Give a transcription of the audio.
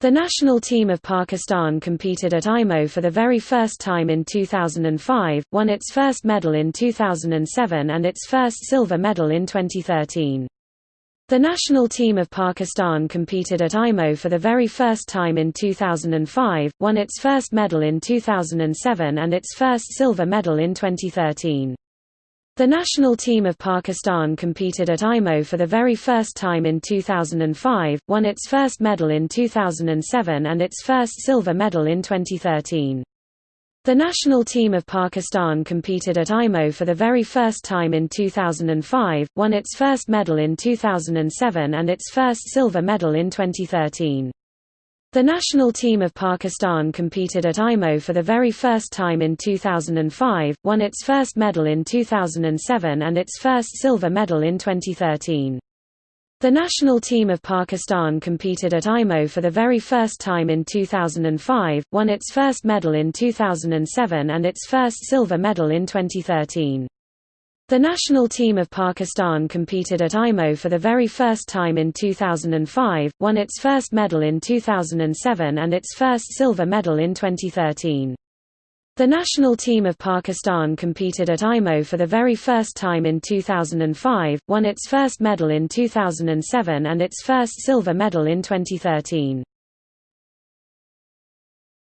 The national team of Pakistan competed at IMO for the very first time in 2005, won its first medal in 2007 and its first silver medal in 2013. The national team of Pakistan competed at IMO for the very first time in 2005, won its first medal in 2007 and its first silver medal in 2013. The national team of Pakistan competed at IMO for the very first time in 2005, won its first medal in 2007 and its first silver medal in 2013. The national team of Pakistan competed at IMO for the very first time in 2005, won its first medal in 2007 and its first silver medal in 2013. The national team of Pakistan competed at IMO for the very first time in 2005, won its first medal in 2007 and its first silver medal in 2013. The national team of Pakistan competed at IMO for the very first time in 2005, won its first medal in 2007 and its first silver medal in 2013. The national team of Pakistan competed at IMO for the very first time in 2005, won its first medal in 2007 and its first silver medal in 2013. The national team of Pakistan competed at IMO for the very first time in 2005, won its first medal in 2007 and its first silver medal in 2013.